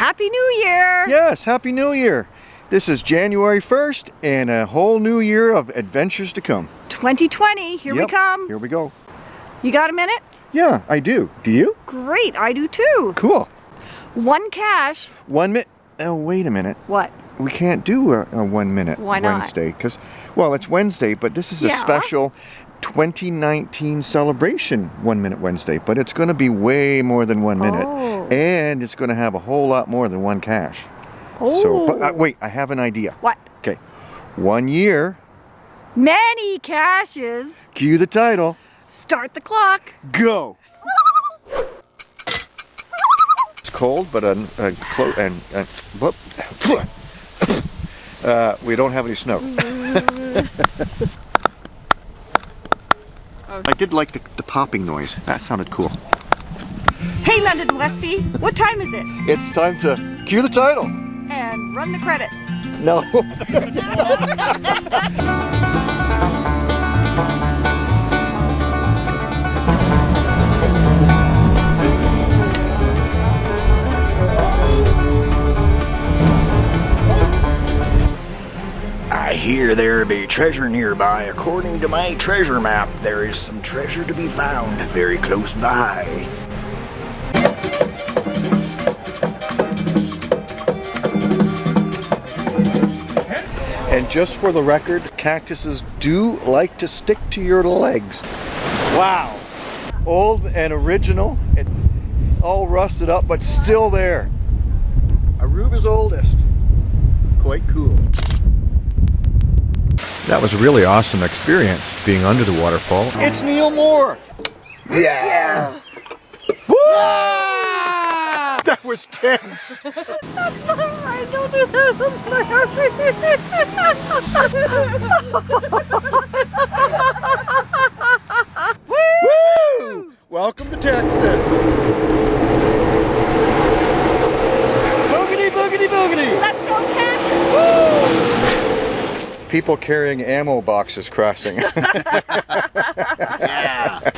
Happy New Year! Yes, Happy New Year! This is January 1st and a whole new year of adventures to come. 2020, here Yep, we come. Here we go. You got a minute? Yeah, I do. Do you? Great, I do too. Cool. One cache. One minute. Oh, wait a minute. What? We can't do a, a one minute Why not? Wednesday because, well, it's Wednesday, but this is a Yeah. special 2019 celebration one minute Wednesday. But it's going to be way more than one minute, Oh. and it's going to have a whole lot more than one cache. So, but uh, Oh. wait, I have an idea. What? Okay, one year. Many caches. Cue the title. Start the clock. Go. It's cold, but uh, uh, clo- and and. Uh, we don't have any snow. I did like the, the popping noise. That sounded cool. Hey, London Westy, what time is it? It's time to cue the title. And run the credits. No. There be treasure nearby. According to my treasure map, there is some treasure to be found very close by. And just for the record, cactuses do like to stick to your legs. Wow. Old and original, and all rusted up, but still there. Aruba's oldest. Quite cool. That was a really awesome experience, being under the waterfall. It's Neil Moore! Yeah. Woo! That was tense. That's not right. Don't do that. Woo! Welcome to Texas. People carrying ammo boxes crossing.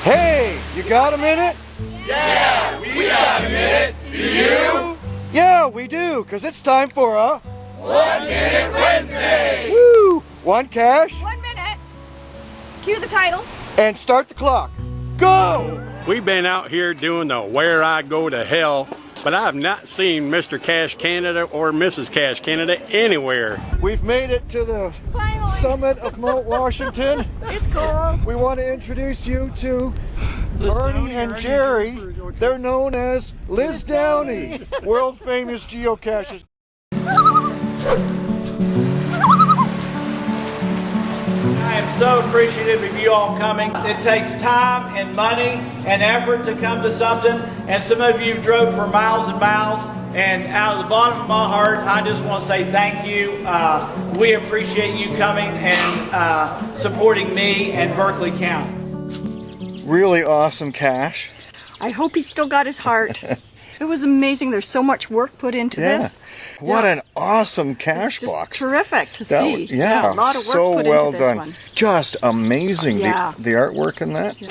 Hey, you got a minute? Yeah, we got a minute. Do you? Yeah, we do, because it's time for a One Minute Wednesday. Woo! One cache One minute. Cue the title. and start the clock. Go! We've been out here doing the Where I Go to Hell, but I have not seen Mr. Cache Canada or Mrs. Cache Canada anywhere. We've made it to the Finally. summit of Mount Washington. It's cool. We want to introduce you to Bernie and Jerry. They're known as Liz Downey, world famous geocaches. I am so appreciative of you all coming. It takes time and money and effort to come to something, and some of you drove for miles and miles. And out of the bottom of my heart, I just want to say thank you. Uh, we appreciate you coming and uh, supporting me and Berkeley County. Really awesome cache. I hope he's still got his heart. it was amazing. There's so much work put into Yeah. this. What Yeah. an awesome cache box. terrific to That- see. yeah, a lot of work so put well into this done. one. Just amazing. The- Yeah. The, artwork in that.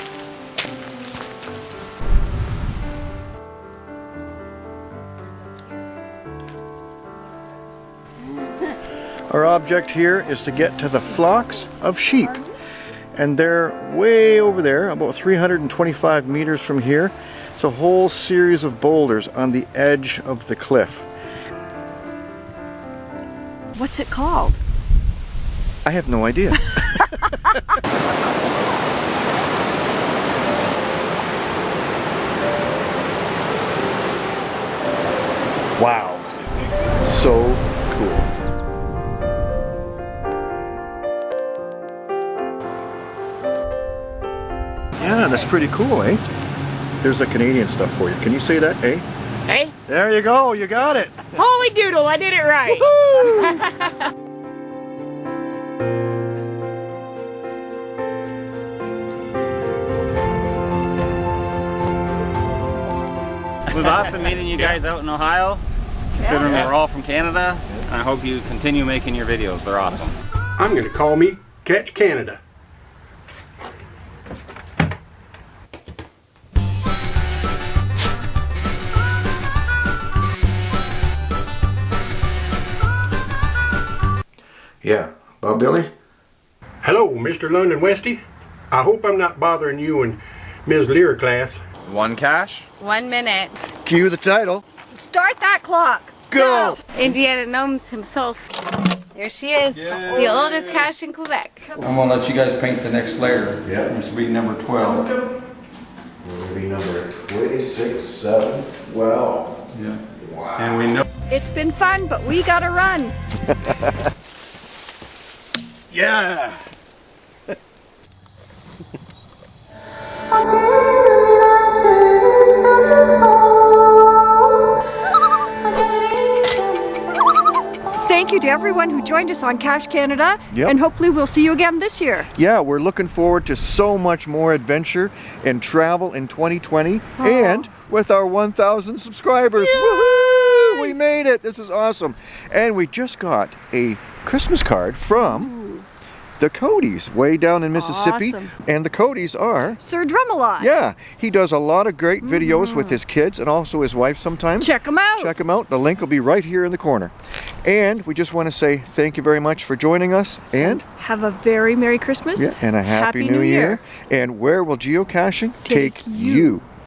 Our object here is to get to the flocks of sheep. And they're way over there, about 325 meters from here. It's a whole series of boulders on the edge of the cliff. What's it called? I have no idea. wow. So cool. Yeah, that's pretty cool, eh? Here's the Canadian stuff for you. Can you say that, eh? Hey, There you go, you got it. holy doodle, I did it right. It was awesome meeting you guys out in Ohio, considering we're all from Canada. And I hope you continue making your videos. They're awesome. I'm going to call me Catch Canada. Yeah. Bob Billy? Hello, Mr. London Westy. I hope I'm not bothering you and Ms. Lear class. One cache. One minute. Cue the title. Start that clock. Go! Indiana Gnomes himself. There she is. The oldest cache in Quebec. I'm gonna let you guys paint the next layer. Yeah. This will be number 12. We're gonna be number 26, 7, 12. Yeah. Wow. And we know It's been fun, but we gotta run. Yeah! Thank you to everyone who joined us on Cache Canada, Yep. and hopefully we'll see you again this year. Yeah, we're looking forward to so much more adventure and travel in 2020 and with our 1,000 subscribers. We made it! This is awesome. And we just got a Christmas card from the Codys way down in Mississippi. Awesome. And the Codys are Sir Drumalot. Yeah, he does a lot of great videos with mm. his kids and also his wife sometimes. Check them out. Check them out. The link will be right here in the corner. And we just want to say thank you very much for joining us and Have a very Merry Christmas. yeah, and a happy, new, year. And where will geocaching take, Take you. you?